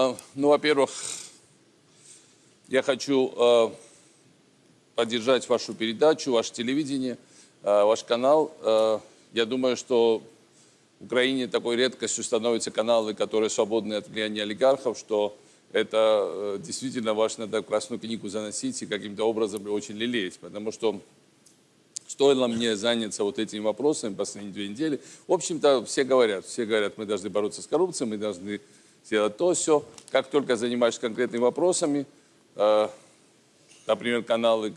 А, Ну, во-первых, я хочу э, поддержать вашу передачу, ваше телевидение, э, ваш канал. Я думаю, что в Украине такой редкостью становятся каналы, которые свободны от влияния олигархов, что это э, действительно важно надо Красную книгу заносить и каким-то образом очень лелеять, потому что стоило мне заняться вот этими вопросами последние две недели. В общем-то, все говорят, все говорят, мы должны бороться с коррупцией, мы должны сделать то, все. Как только занимаешься конкретными вопросами, э, например, каналы,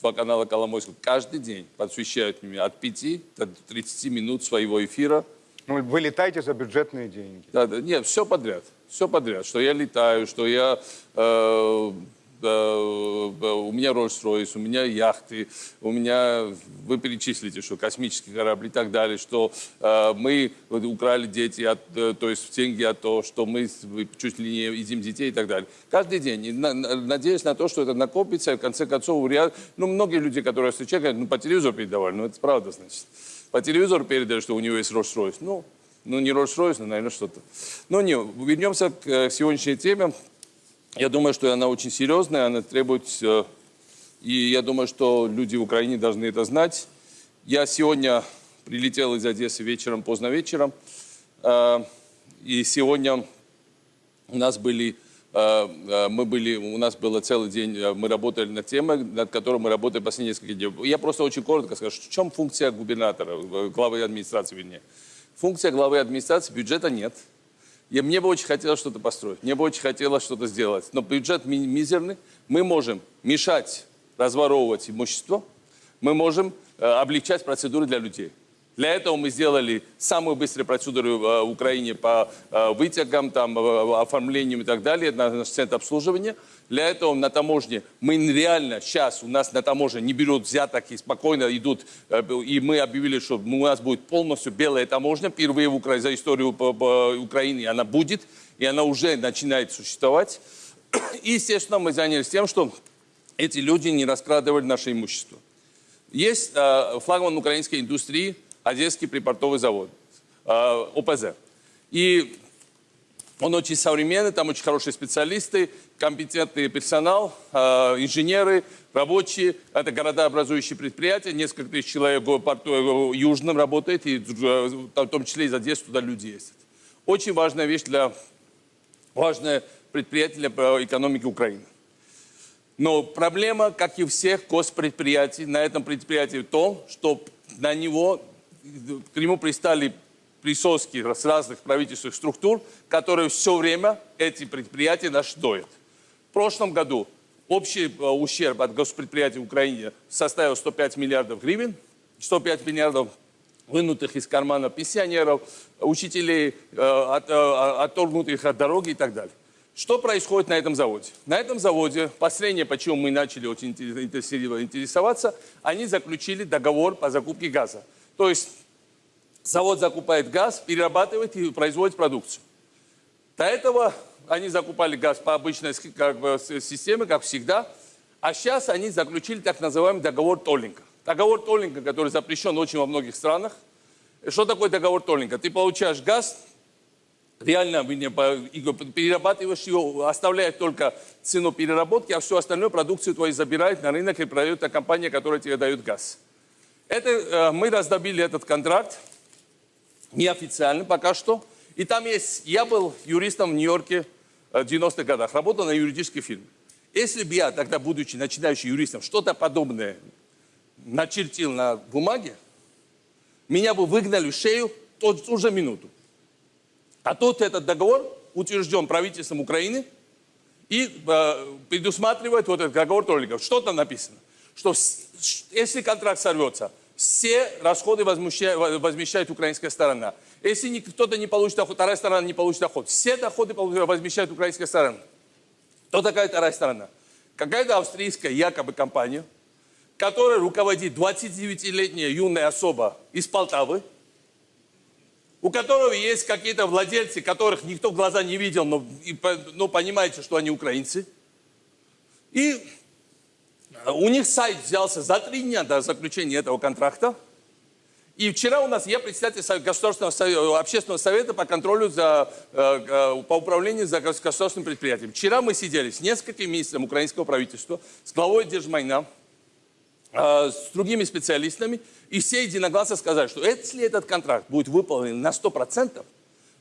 два канала Коломойского каждый день посвящают мне от 5 до 30 минут своего эфира. Ну, вы летаете за бюджетные деньги. Да, да, нет, все подряд, все подряд, что я летаю, что я, э, у меня Роллс-Ройс, у меня яхты, у меня, вы перечислите, что космические корабли и так далее, что э, мы украли дети, от, э, то есть деньги от того, что мы чуть ли не едим детей и так далее. Каждый день, И на- то, что это накопится, и в конце концов, ну, многие люди, которые я ну, по телевизору передавали, ну, это правда, значит. По телевизору передали, что у него есть Роллс-Ройс. Ну, ну, не Роллс-Ройс, но, наверное, что-то. Но не, вернемся к э, сегодняшней теме. Я думаю, что она очень серьезная, она требует... э, И я думаю, что люди в Украине должны это знать. Я сегодня прилетел из Одессы вечером, поздно вечером. э, И сегодня у нас были, э, мы были, у нас было целый день, мы работали над темой, над которой мы работали последние несколько дней. Я просто очень коротко скажу, в чем функция губернатора, главы администрации, вернее. Функция главы администрации, бюджета нет. И мне бы очень хотелось что-то построить, мне бы очень хотелось что-то сделать. Но бюджет ми- мизерный, мы можем мешать разворовывать имущество, мы можем э, облегчать процедуры для людей. Для этого мы сделали самую быструю процедуру э, в Украине по э, вытягам, там, э, оформлению и так далее, на наш центр обслуживания. Для этого на таможне мы реально сейчас у нас на таможне не берут взяток и спокойно идут. э, И мы объявили, что у нас будет полностью белая таможня. Впервые в Укра- за историю Украины она будет. И она уже начинает существовать. И, естественно, мы занялись тем, что эти люди не раскрадывали наше имущество. Есть э, флагман украинской индустрии Одесский припортовый завод, э, ОПЗ. И он очень современный, там очень хорошие специалисты, компетентный персонал, э, инженеры, рабочие. Это городообразующие предприятия. Несколько тысяч человек в порту э, Южном работает, и э, в том числе из Одессы туда люди ездят. Очень важная вещь для, важное предприятие для экономики Украины. Но проблема, как и всех госпредприятий, на этом предприятии в том, что на него, к нему пристали присоски с разных правительственных структур, которые все время эти предприятия наши доят. В прошлом году общий э, ущерб от госпредприятий в Украине составил 105 миллиардов гривен, 105 миллиардов вынутых из кармана пенсионеров, учителей, э, от- э, отторгнутых от дороги и так далее. Что происходит на этом заводе? На этом заводе, последнее, почему мы начали очень интерес- интерес- интересоваться, они заключили договор по закупке газа. То есть завод закупает газ, перерабатывает и производит продукцию. До этого они закупали газ по обычной как бы, системе, как всегда, а сейчас они заключили так называемый договор Толлинга. Договор Толлинга, который запрещен очень во многих странах. Что такое договор Толлинга? Ты получаешь газ, реально перерабатываешь его, оставляет только цену переработки, а всю остальную продукцию твою забирает на рынок и продает та компания, которая тебе дает газ. Это, э, мы раздобили этот контракт, неофициально пока что. И там есть, я был юристом в Нью-Йорке э, в 90-х годах, работал на юридической фирме. Если бы я тогда, будучи начинающим юристом, что-то подобное начертил на бумаге, меня бы выгнали в шею в ту, же минуту. А тут этот договор утвержден правительством Украины и э, предусматривает вот этот договор Толиков. Что там написано? Что если контракт сорвется, все расходы возмещает, украинская сторона. Если кто-то не получит доход, вторая сторона не получит доход. Все доходы возмещает украинская сторона. Кто такая вторая сторона? Какая-то австрийская якобы компания, которая руководит 29-летняя юная особа из Полтавы, у которого есть какие-то владельцы, которых никто в глаза не видел, но, но понимаете, что они украинцы. И у них сайт взялся за три дня до заключения этого контракта. И вчера у нас я председатель Государственного совета, общественного совета по контролю за, э, э, по управлению за гос- государственным предприятием. Вчера мы сидели с несколькими министрами украинского правительства, с главой Держмайна, э, с другими специалистами, и все единогласно сказали, что если этот контракт будет выполнен на 100%,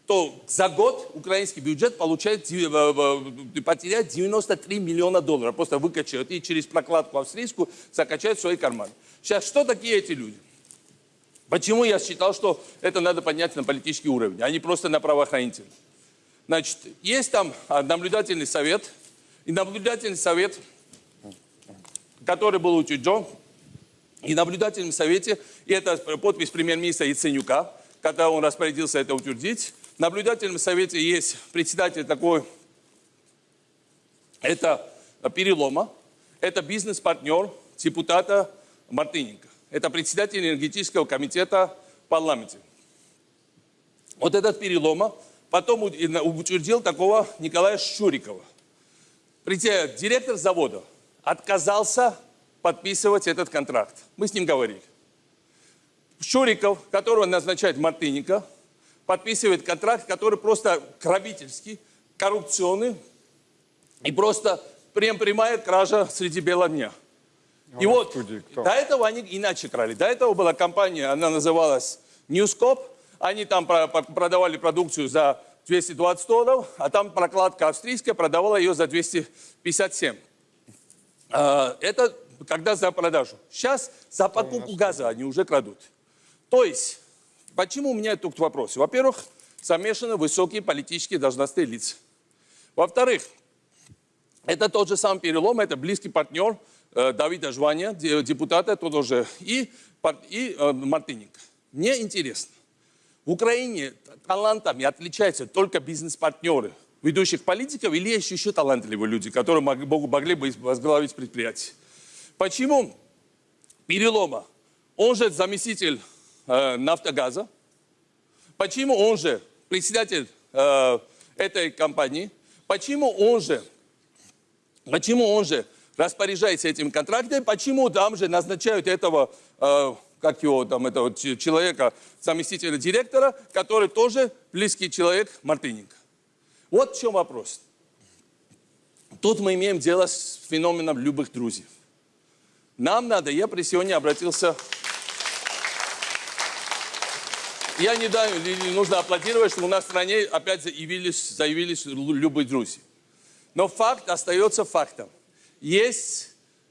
то за год украинский бюджет получает, э, потеряет 93 миллиона долларов. Просто выкачают и через прокладку австрийскую закачают в свои карманы. Сейчас, что такие эти люди? Почему я считал, что это надо поднять на политический уровень, а не просто на правоохранительный? Значит, есть там а, наблюдательный совет, и наблюдательный совет, который был учрежден, и наблюдательном совете, и это подпись премьер-министра Яценюка, когда он распорядился это утвердить. Наблюдательном совете есть председатель такой, это Перелома, это бизнес-партнер депутата Мартыненко. Это председатель энергетического комитета в парламенте. Вот этот Перелома потом утвердил такого Николая Шурикова. Притя- Директор завода отказался подписывать этот контракт. Мы с ним говорили. Шуриков, которого назначает Мартыненко, подписывает контракт, который просто грабительский, коррупционный и просто прям прямая кража среди бела дня. И у нас вот в студии кто? до этого они иначе крали. До этого была компания, она называлась Newscope. Они там про- про- продавали продукцию за 220 долларов, а там прокладка австрийская продавала ее за 257. А, Это когда за продажу. Сейчас за покупку газа они уже крадут. То есть, почему у меня тут вопрос? Во-первых, замешаны высокие политические должностные лица. Во-вторых, это тот же самый перелом, это близкий партнер э, Давида Жваня, де- депутата, тот уже, и, и э, Мартыненко. Мне интересно, в Украине талантами отличаются только бизнес-партнеры ведущих политиков или есть еще талантливые люди, которые мог- мог- могли бы возглавить предприятие? Почему Перелома, он же заместитель э, нафтогаза, почему он же председатель э, этой компании, почему он же Почему он же распоряжается этим контрактом, почему там же назначают этого, э, как его там, этого человека, заместителя директора, который тоже близкий человек Мартыненко. Вот в чем вопрос. Тут мы имеем дело с феноменом любых друзей. Нам надо, я при сегодня обратился, я не ли нужно аплодировать, что у нас в стране опять заявились, заявились лю- любые друзья. Но факт остается фактом. Есть,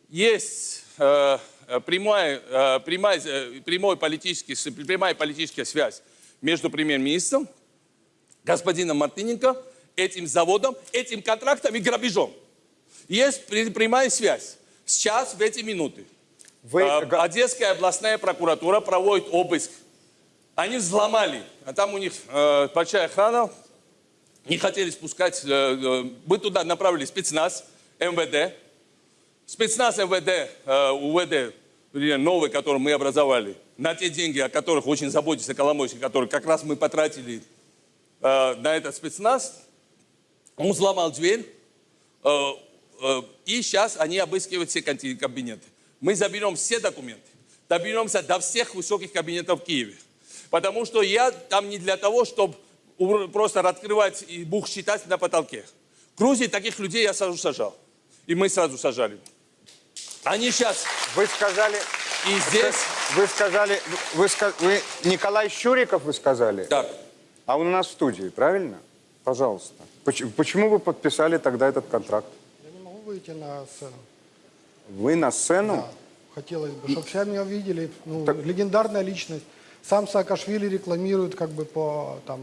есть э, э, прямая, э, прямая, э, прямой политический, прямая политическая связь между премьер-министром, господином Мартыненко, этим заводом, этим контрактом и грабежом. Есть прямая связь. Сейчас, в эти минуты, Вы, э, Одесская областная прокуратура проводит обыск. Они взломали, а там у них э, большая охрана, не хотели спускать. э, э, Мы туда направили спецназ, МВД. Спецназ МВД, э, УВД, новый, который мы образовали, на те деньги, о которых очень заботится Коломойский, которые как раз мы потратили э, на этот спецназ, он взломал дверь, э, э, и сейчас они обыскивают все кабинеты. Мы заберем все документы, доберемся до всех высоких кабинетов в Киеве. Потому что я там не для того, чтобы просто открывать и бух считать на потолке. В Грузии таких людей я сразу сажал. И мы сразу сажали. Они сейчас вы сказали, и здесь... вы сказали, вы, вы Николай Щуриков вы сказали, Так, а он у нас в студии, правильно? Пожалуйста. Поч- Почему вы подписали тогда этот контракт? Я не могу выйти на сцену. Вы на сцену? Да, хотелось бы, чтобы все меня увидели. Ну, легендарная личность. Сам Саакашвили рекламирует как бы по там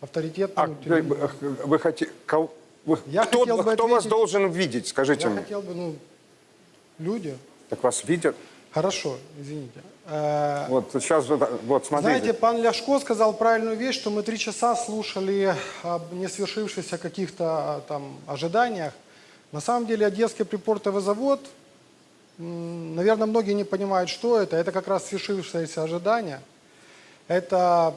А авторитетному вы, телевидению. вы хотите... Я кто хотел бы кто вас должен видеть, скажите Я мне? хотел бы, ну, люди. Так вас видят? Хорошо, извините. Э, Вот сейчас, вот, смотрите. Знаете, пан Ляшко сказал правильную вещь, что мы три часа слушали об не свершившихся каких-то а, там ожиданиях. На самом деле Одесский припортовый завод, наверное, многие не понимают, что это. Это как раз свершившееся ожидание. Это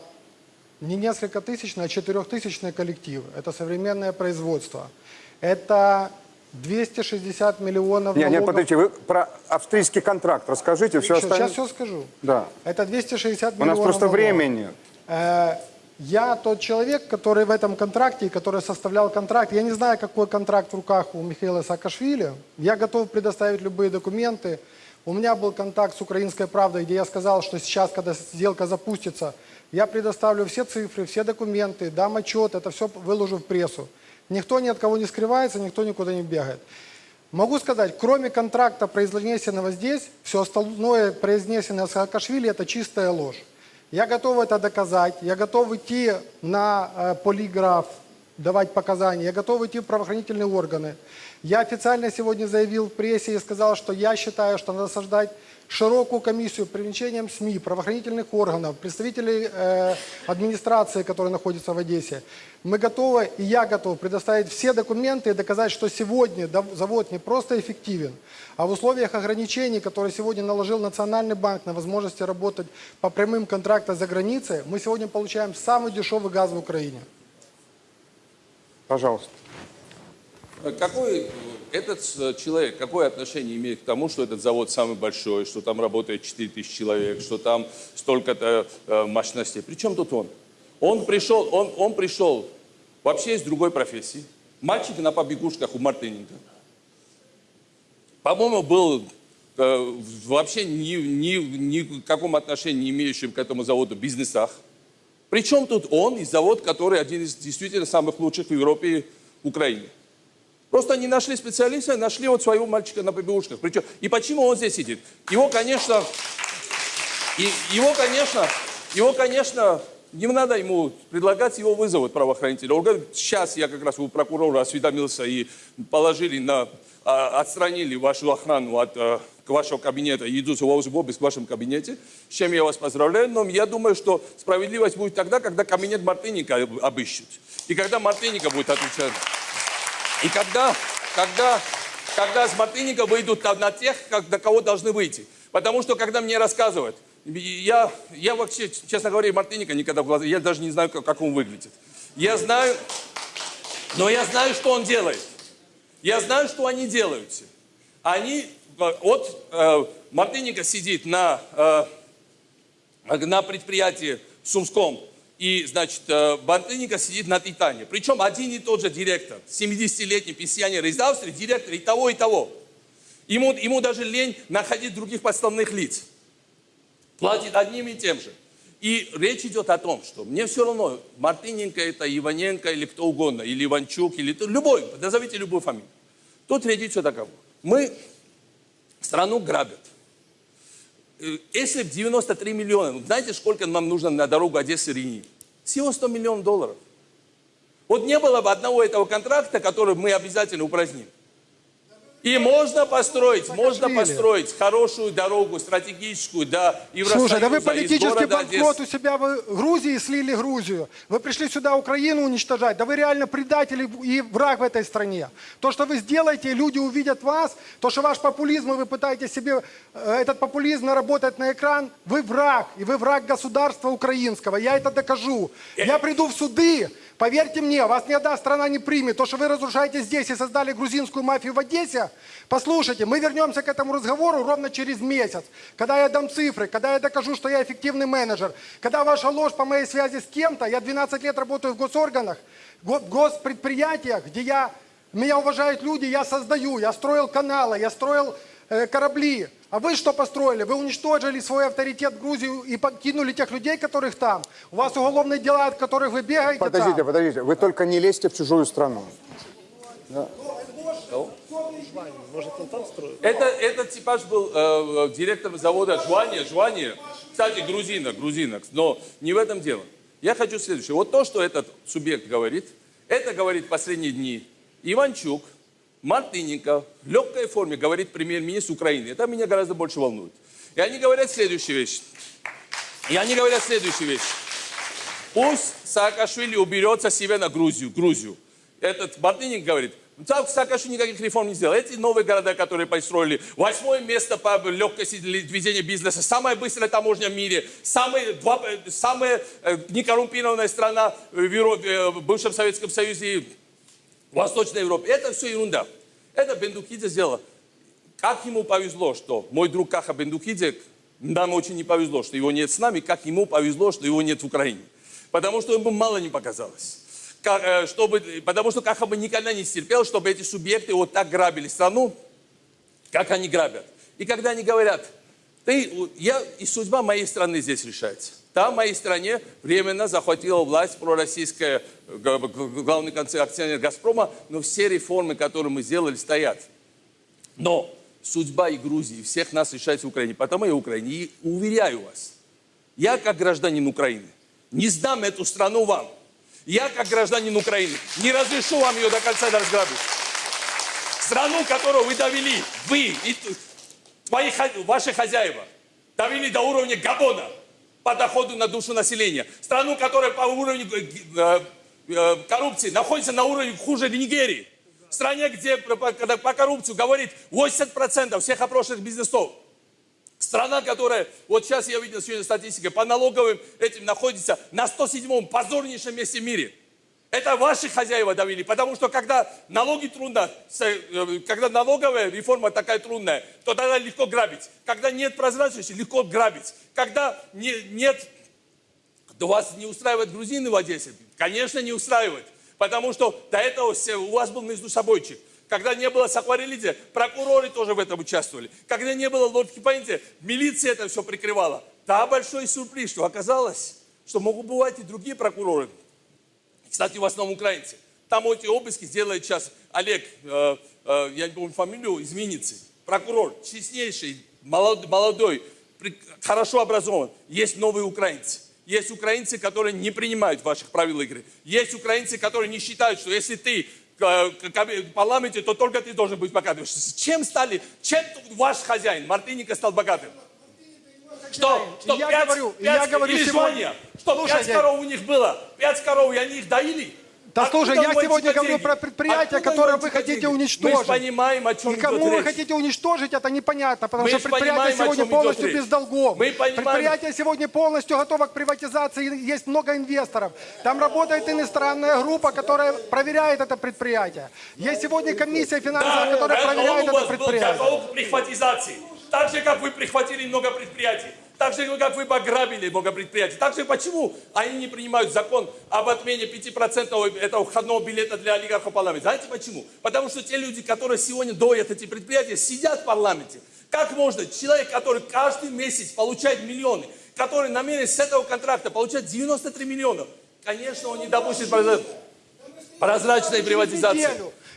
не несколько тысячный, а четырехтысячный коллектив. Это современное производство. Это 260 миллионов Не, нет, налогов. подождите, вы про австрийский контракт расскажите, все Всё, остальное. Сейчас все скажу. Да. Это 260 У миллионов нас просто налогов. времени нет. Э, Я тот человек, который в этом контракте, который составлял контракт. Я не знаю, какой контракт в руках у Михаила Саакашвили. Я готов предоставить любые документы. У меня был контакт с «Украинской правдой», где я сказал, что сейчас, когда сделка запустится, я предоставлю все цифры, все документы, дам отчет, это все выложу в прессу. Никто ни от кого не скрывается, никто никуда не бегает. Могу сказать, кроме контракта, произнесенного здесь, все остальное, произнесенное Саакашвили, это чистая ложь. Я готов это доказать, я готов идти на э, полиграф, давать показания, я готов идти в правоохранительные органы. Я официально сегодня заявил в прессе и сказал, что я считаю, что надо создать широкую комиссию привлечением СМИ, правоохранительных органов, представителей э, администрации, которые находятся в Одессе. Мы готовы, и я готов предоставить все документы и доказать, что сегодня завод не просто эффективен, а в условиях ограничений, которые сегодня наложил Национальный банк на возможности работать по прямым контрактам за границей, мы сегодня получаем самый дешевый газ в Украине. Пожалуйста. Какой э, этот э, человек, какое отношение имеет к тому, что этот завод самый большой, что там работает 4 тысячи человек, что там столько-то э, мощностей? Причем тут он? Он пришел, он, он пришел вообще из другой профессии. Мальчик на побегушках у Мартыненко. По-моему, был э, вообще ни, ни, ни в каком отношении не имеющим к этому заводу бизнесах. Причем тут он и завод, который один из действительно самых лучших в Европе и Украине. Просто они нашли специалиста, нашли вот своего мальчика на побегушках. Причем, и почему он здесь сидит? Его, конечно, и его, конечно, его, конечно, не надо ему предлагать, его вызовут правоохранители. Он говорит, сейчас я как раз у прокурора осведомился и положили на, а, отстранили вашу охрану от а, к вашего кабинета и идут в обыск в вашем кабинете, с чем я вас поздравляю. Но я думаю, что справедливость будет тогда, когда кабинет Мартыника обыщут. И когда Мартыника будет отвечать. И когда, когда, когда с Мартыника выйдут на- на тех, как, на кого должны выйти. Потому что, когда мне рассказывают, я, я вообще, честно говоря, Мартыника никогда в глаза, я даже не знаю, как, как он выглядит. Я знаю, но я знаю, что он делает. Я знаю, что они делают. Они, э, вот э, Мартыника сидит на, э, на предприятии в Сумском, и, значит, э, Мартыника сидит на Титане. Причем один и тот же директор, 70-летний пенсионер из Австрии, директор и того, и того. Ему, ему даже лень находить других подставных лиц. Платит одним и тем же. И речь идет о том, что мне все равно, Мартыненко это, Иваненко или кто угодно, или Иванчук, или любой, назовите любую фамилию. Тут речь идет о кого. Мы страну грабят. Э, Если в 93 миллиона, знаете, сколько нам нужно на дорогу Одессы-Рени? Всего 100 миллионов долларов. Вот не было бы одного этого контракта, который мы обязательно упраздним. И можно построить, можно Саакашвили. построить хорошую дорогу, стратегическую, до Евросоюза, Слушай, да вы политический банкрот Одессы. у себя в Грузии слили Грузию. Вы пришли сюда Украину уничтожать. Да вы реально предатель и враг в этой стране. То, что вы сделаете, люди увидят вас. То, что ваш популизм, и вы пытаетесь себе э, этот популизм наработать на экран, вы враг. И вы враг государства украинского. Я это докажу. Я приду в суды. Поверьте мне, вас ни одна страна не примет. То, что вы разрушаете здесь и создали грузинскую мафию в Одессе, послушайте, мы вернемся к этому разговору ровно через месяц, когда я дам цифры, когда я докажу, что я эффективный менеджер, когда ваша ложь по моей связи с кем-то, я 12 лет работаю в госорганах, го- госпредприятиях, где я, меня уважают люди, я создаю, я строил каналы, я строил корабли. А вы что построили? Вы уничтожили свой авторитет в Грузию и покинули тех людей, которых там. У вас уголовные дела, от которых вы бегаете Подождите, там. подождите. Вы только не лезьте в чужую страну. Это, этот типаж был э, э, директором завода Жвания, Жвания, кстати, грузина, грузинок, но не в этом дело. Я хочу следующее. Вот то, что этот субъект говорит, это говорит последние дни Иванчук, Мартыненко, в легкой форме говорит премьер-министр Украины. Это меня гораздо больше волнует. И они говорят следующую вещь. И они говорят следующую вещь. Пусть Саакашвили уберется себе на Грузию. Грузию. Этот Мартыненко говорит, «Са- Саакашвили никаких реформ не сделал. Эти новые города, которые построили, восьмое место по легкости ведения бизнеса, самая быстрая таможня в мире, самая, два- э, самая э, некоррумпированная страна в, Евро- э, в бывшем Советском Союзе в Восточной Европе. Это все ерунда. Это Бендукидзе сделал. Как ему повезло, что мой друг Каха Бендукидзе, нам очень не повезло, что его нет с нами, как ему повезло, что его нет в Украине. Потому что ему мало не показалось. Как, э, чтобы, потому что Каха бы никогда не стерпел, чтобы эти субъекты вот так грабили страну, как они грабят. И когда они говорят, ты, я, и судьба моей страны здесь решается. Там, в моей стране, временно захватила власть пророссийская, главный акционер «Газпрома», но все реформы, которые мы сделали, стоят. Но судьба и Грузии, всех нас решается в Украине. Потому я в Украине. И уверяю вас, я как гражданин Украины не сдам эту страну вам. Я как гражданин Украины не разрешу вам ее до конца разграбить. Страну, которую вы довели, вы и твои, ваши хозяева, довели до уровня Габона по доходу на душу населения. Страну, которая по уровню э, э, коррупции находится на уровне хуже Нигерии. Стране, где по, по- коррупции говорит 80% всех опрошенных бизнесов. Страна, которая, вот сейчас я видел сегодня статистика, по налоговым этим находится на 107-м позорнейшем месте в мире. Это ваши хозяева довели, потому что когда налоги трудно, э, когда налоговая реформа такая трудная, то тогда легко грабить. Когда нет прозрачности, легко грабить. Когда не- нет да вас не устраивают грузины в Одессе? Конечно, не устраивает. Потому что до этого все- у вас был между собойчик. Когда не было Сакварелидзе, прокуроры тоже в этом участвовали. Когда не было лодки Пойнте, милиция это все прикрывала. Да, большой сюрприз, что оказалось, что могут бывать и другие прокуроры. Кстати, в основном украинцы. Там эти обыски делает сейчас Олег, э, э, я не помню фамилию, из Винницы. Прокурор, честнейший, молод- молодой, при- хорошо образован. Есть новые украинцы. Есть украинцы, которые не принимают ваших правил игры. Есть украинцы, которые не считают, что если ты э, в парламенте, то только ты должен быть богатым. Чем стали, чем ваш хозяин Мартыника стал богатым? Что? Что И я пять- говорю, и пять- я говорю сегодня-? Что пять Слушайте. коров у них было? Пять коров, и они их доили? Да Откуда слушай, я сегодня эти говорю деньги? про предприятия, Откуда которые эти вы хотите деньги? Мы уничтожить. же понимаем, о чем И кому вы речь. хотите уничтожить, это непонятно, потому Мы что предприятие понимаем, сегодня полностью без долгов. Мы понимаем. Предприятие сегодня полностью готово к приватизации, есть много инвесторов. Там работает иностранная группа, которая проверяет это предприятие. Есть сегодня комиссия финансовая, которая Да, проверяет он у это вас был предприятие. готов к прихватизации. Так же, как вы прихватили много предприятий. Так же, как вы пограбили много предприятий. Так же, почему они не принимают закон об отмене 5% этого входного билета для олигархов в парламенте? Знаете почему? Потому что те люди, которые сегодня доят эти предприятия, сидят в парламенте. Как можно человек, который каждый месяц получает миллионы, который намерен с этого контракта получать 93 миллиона, конечно, он не допустит прозра- прозрачной приватизации.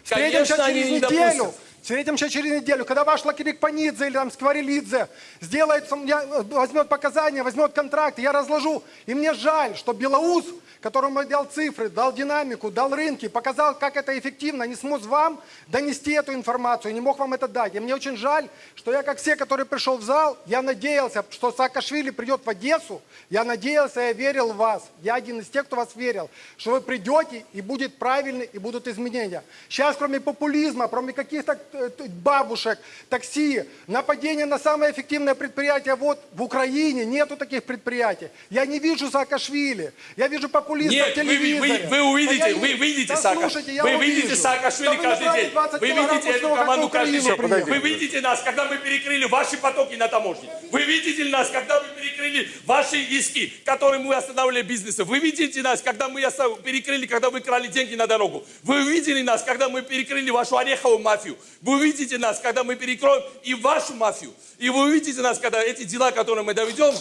Конечно, они не допустят. Встретимся через неделю. Когда ваш Лакирик Панидзе или там Скворелидзе сделает, возьмет показания, возьмет контракт, я разложу. И мне жаль, что Белоус, которому я дал цифры, дал динамику, дал рынки, показал, как это эффективно, не смог вам донести эту информацию, не мог вам это дать. И мне очень жаль, что я, как все, который пришел в зал, я надеялся, что Саакашвили придет в Одессу, я надеялся, я верил в вас. Я один из тех, кто вас верил, что вы придете и будет правильно, и будут изменения. Сейчас, кроме популизма, кроме каких-то э, бабушек, такси, нападения на самое эффективное предприятие вот в Украине, нету таких предприятий. Я не вижу Саакашвили, я вижу популизм Нет, по вы, вы, телевизоре. вы увидите, я вы видите Да слушайте, я вы увижу. видите Саакашвили Да каждый день. 20 Вы видите эту команду каждый день. Вы видите нас, когда мы перекрыли ваши потоки на таможне. Вы видите нас, когда мы перекрыли ваши иски, которые мы останавливали бизнесы. Вы видите нас, когда мы перекрыли, когда вы крали деньги на дорогу. Вы видели нас, когда мы перекрыли вашу ореховую мафию. Вы видите нас, когда мы перекроем и вашу мафию. И вы увидите нас, когда эти дела, которые мы доведем,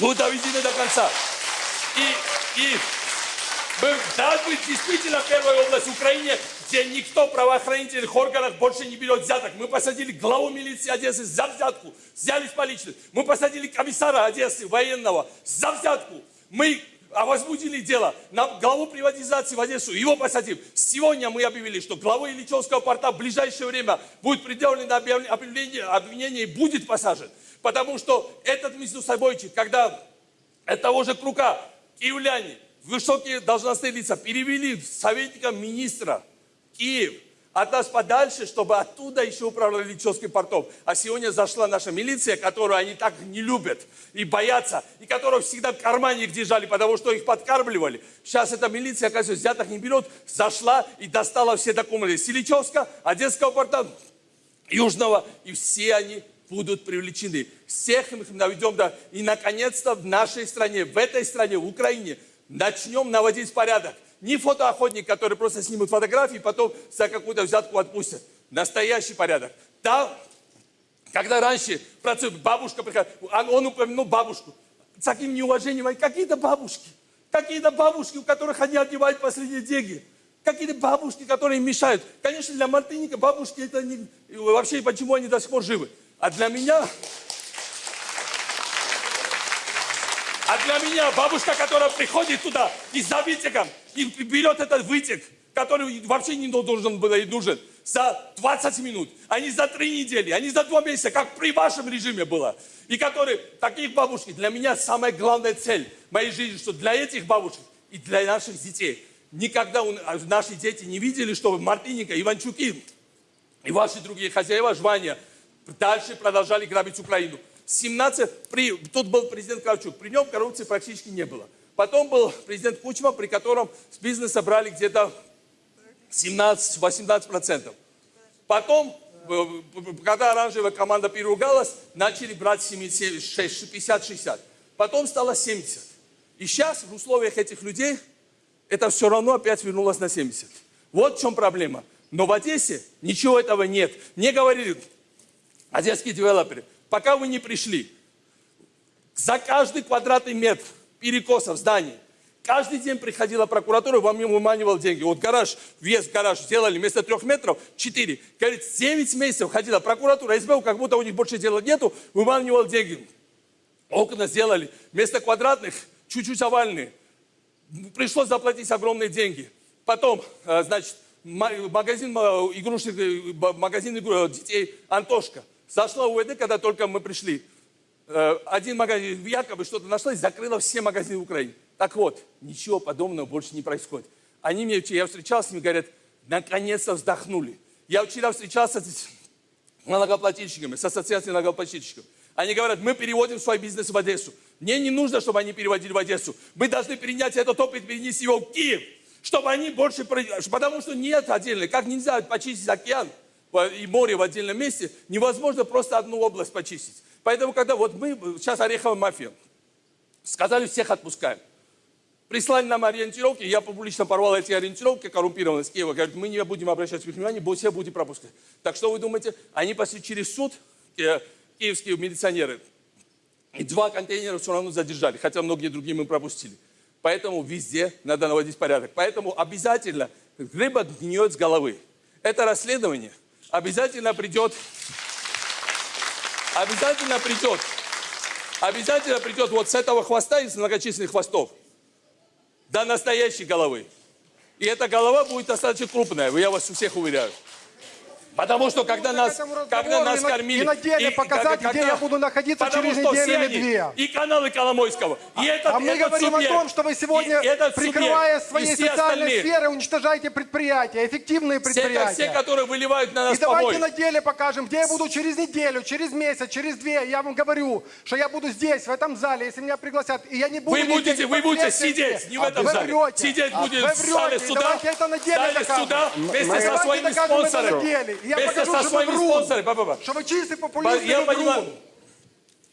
будут доведены до конца. И, и мы должны действительно первой область в Украине, где никто в правоохранительных органах больше не берет взяток. Мы посадили главу милиции Одессы за взятку, взяли с поличных. Мы посадили комиссара Одессы военного за взятку. Мы а возбудили дело на главу приватизации в Одессу, его посадим. Сегодня мы объявили, что главу Ильичевского порта в ближайшее время будет предъявлено объявление, обвинение и будет посажен. Потому что этот между собойчик, когда от того же Крука киевляне, высокие должностные лица перевели советникам министра Киев от нас подальше, чтобы оттуда еще управляли Личевским портом. А сегодня зашла наша милиция, которую они так не любят и боятся, и которую всегда в кармане их держали, потому что их подкармливали. Сейчас эта милиция, оказывается, взяток не берет, зашла и достала все документы с Ильичевска, Одесского порта, Южного, и все они будут привлечены. Всех мы наведем, да, и наконец-то в нашей стране, в этой стране, в Украине, начнем наводить порядок. Не фотоохотник, который просто снимут фотографии, потом за какую-то взятку отпустят. Настоящий порядок. Там, когда раньше бабушка приходила, он, он упомянул бабушку. С таким неуважением, какие-то бабушки, какие-то бабушки, у которых они отнимают последние деньги. Какие-то бабушки, которые мешают. Конечно, для Мартыника бабушки это не... Вообще, почему они до сих пор живы? А для меня... А для меня бабушка, которая приходит туда и за вытеком, и берет этот вытек, который вообще не должен был и нужен, за 20 минут, а не за 3 недели, а не за 2 месяца, как при вашем режиме было. И которые, таких бабушек, для меня самая главная цель моей жизни, что для этих бабушек и для наших детей, никогда у- а наши дети не видели, что Мартыника, Иванчуки и ваши другие хозяева Жвания дальше продолжали грабить Украину. 17, при, тут был президент Кравчук, при нем коррупции практически не было. Потом был президент Кучма, при котором с бизнеса брали где-то 17-18%. Потом, э, когда оранжевая команда переругалась, начали брать 50-60. Потом стало 70. И сейчас в условиях этих людей это все равно опять вернулось на 70. Вот в чем проблема. Но в Одессе ничего этого нет. Мне говорили одесские девелоперы, пока вы не пришли, за каждый квадратный метр перекоса в здании, каждый день приходила прокуратура, вам выманивал деньги. Вот гараж, вес в гараж сделали вместо трех метров, четыре. Говорит, 9 месяцев ходила прокуратура, СБУ, как будто у них больше дела нету, выманивал деньги. Окна сделали вместо квадратных, чуть-чуть овальные. Пришлось заплатить огромные деньги. Потом, э, значит, магазин э, игрушек, э, магазин игру- э, детей Антошка. Зашла УВД, когда только мы пришли. Э, Один магазин якобы что-то нашла и закрыла все магазины в Украине. Так вот, ничего подобного больше не происходит. Они мне, я встречался с ними, говорят, наконец-то вздохнули. Я вчера встречался с налогоплательщиками, с ассоциацией налогоплательщиков. Они говорят, мы переводим свой бизнес в Одессу. Мне не нужно, чтобы они переводили в Одессу. Мы должны перенять этот опыт, перенести его в Киев, чтобы они больше... Потому что нет отдельно. Как нельзя почистить океан и море в отдельном месте, невозможно просто одну область почистить. Поэтому, когда вот мы, сейчас Ореховая мафия, сказали, всех отпускаем. Прислали нам ориентировки, я публично порвал эти ориентировки, коррумпированные с Киева. Говорят, мы не будем обращать внимание, все будете пропускать. Так что вы думаете, они пошли через суд, э, киевские милиционеры, и два контейнера все равно задержали, хотя многие другие мы пропустили. Поэтому везде надо наводить порядок. Поэтому обязательно рыба гниет с головы. Это расследование обязательно придет, обязательно придет, обязательно придет вот с этого хвоста из многочисленных хвостов до настоящей головы. И эта голова будет достаточно крупная, я вас всех уверяю. Потому что когда нас, когда нас кормили... и на деле показать, где я буду находиться через неделю все или две. И каналы Коломойского, и этот, а мы этот говорим субъект, о том, что вы сегодня, этот прикрывая субъект, своей все социальной остальные, сферы, уничтожаете предприятия, эффективные все, предприятия. все, которые выливают на нас И давайте помой. на деле покажем, где я буду через неделю, через месяц, через две. Я вам говорю, что я буду здесь, в этом зале, если меня пригласят. И я не буду Вы будете, вы будете сидеть, не в А этом зале. врете. Сидеть А будет в зале суда, Давайте это на деле докажем. суда вместе со своими спонсорами. И Я Вместе покажу, со своими спонсорами. Что вы чистый популист Я и понимаю.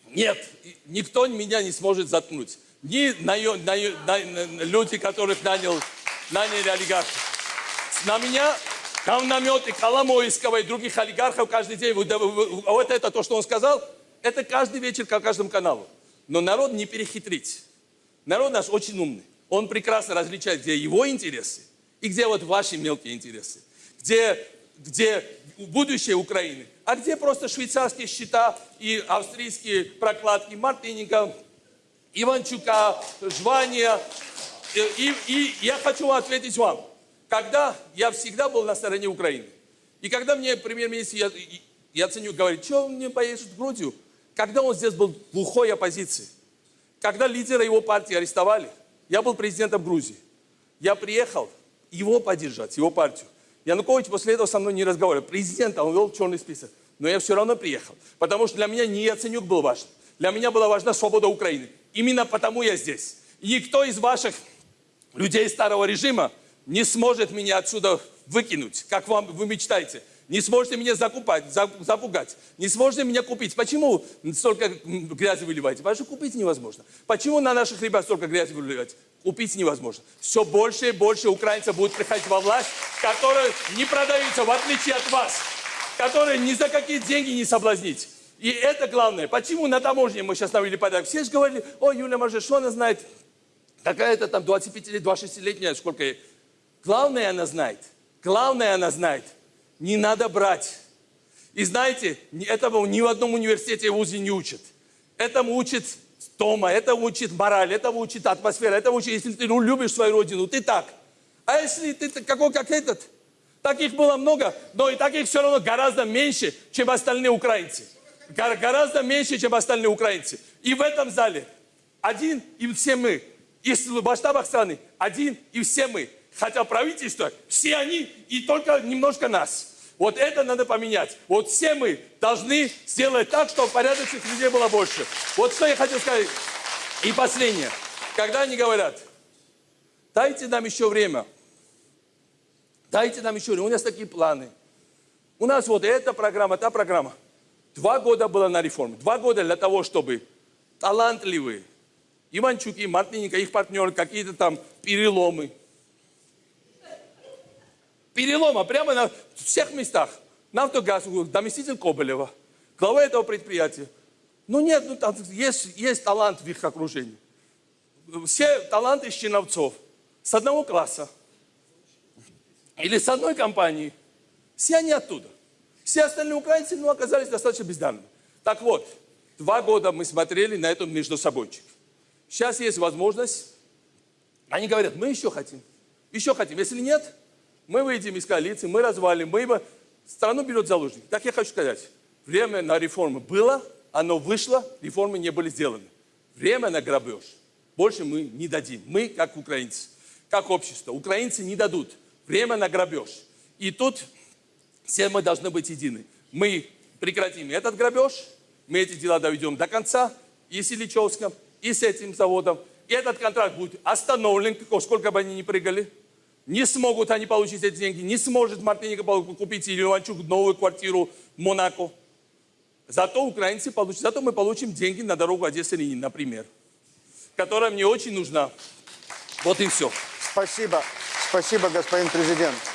Нет, и никто меня не сможет заткнуть. Ни наё- наё- на- люди, которых нанял, наняли олигархи. На меня говнометы Коломойского и других олигархов каждый день. Вот это то, что он сказал, это каждый вечер по каждому каналу. Но народ не перехитрить. Народ наш очень умный. Он прекрасно различает, где его интересы и где вот ваши мелкие интересы. Где, где будущее Украины, а где просто швейцарские счета и австрийские прокладки Мартыненко, Иванчука, Жвания. И, и- и я хочу ответить вам. Когда я всегда был на стороне Украины, и когда мне премьер-министр я, Яценюк говорит, что он мне поедешь в Грузию, когда он здесь был глухой оппозиции, когда лидера его партии арестовали, я был президентом Грузии. Я приехал его поддержать, его партию. Янукович после этого со мной не разговаривал. Президент, он вел черный список. Но я все равно приехал. Потому что для меня не Яценюк был важен. Для меня была важна свобода Украины. Именно потому я здесь. И никто из ваших людей старого режима не сможет меня отсюда выкинуть, как вам вы мечтаете. Не сможете меня закупать, за- запугать. Не сможете меня купить. Почему столько грязи выливаете? Потому что купить невозможно. Почему на наших ребят столько грязи выливать? Купить невозможно. Все больше и больше украинцев будут приходить во власть, которые не продаются, в отличие от вас. Которые ни за какие деньги не соблазнить. И это главное. Почему на таможне мы сейчас навели порядок? Все же говорили, ой, Юлия Маржа, что она знает? Какая-то там 25 26-летняя, сколько ей. Главное она знает. Главное она знает. Не надо брать. И знаете, этому ни в одном университете вузе не учат. Этому учат дома, этому учит мораль, этому учит атмосфера, этому учит, если ты ну, любишь свою родину, ты так. А если ты какой как этот, таких было много, но и таких все равно гораздо меньше, чем остальные украинцы. Гор- гораздо меньше, чем остальные украинцы. И в этом зале один и все мы. И в масштабах страны один и все мы. Хотя правительство, все они и только немножко нас. Вот это надо поменять. Вот все мы должны сделать так, чтобы порядочных людей было больше. Вот что я хотел сказать. И последнее. Когда они говорят, дайте нам еще время. Дайте нам еще время. У нас такие планы. У нас вот эта программа, та программа. Два года было на реформе. Два года для того, чтобы талантливые Иванчуки, Мартыненко, их партнеры, какие-то там переломы. Перелома прямо на всех местах. Нафтогаз, заместитель Коболева, глава этого предприятия. Ну нет, ну там есть, есть талант в их окружении. Все таланты из. С одного класса. Или с одной компании. Все они оттуда. Все остальные украинцы, ну, оказались достаточно бездарными. Так вот, два года мы смотрели на эту между собойчик. Сейчас есть возможность. Они говорят, мы еще хотим. Еще хотим. Если нет, мы выйдем из коалиции, мы развалим, мы его... Страну берет заложник. Так я хочу сказать. Время на реформы было, оно вышло, реформы не были сделаны. Время на грабеж. Больше мы не дадим. Мы, как украинцы, как общество. Украинцы не дадут. Время на грабеж. И тут все мы должны быть едины. Мы прекратим этот грабеж, мы эти дела доведем до конца, и с Ильичевском, и с этим заводом. И этот контракт будет остановлен, сколько бы они ни прыгали. Не смогут они получить эти деньги, не сможет Мартыненко купить или Иванчук новую квартиру в Монако. Зато украинцы получат, зато мы получим деньги на дорогу Одесса-Ленин, например, которая мне очень нужна. Вот и все. Спасибо. Спасибо, господин президент.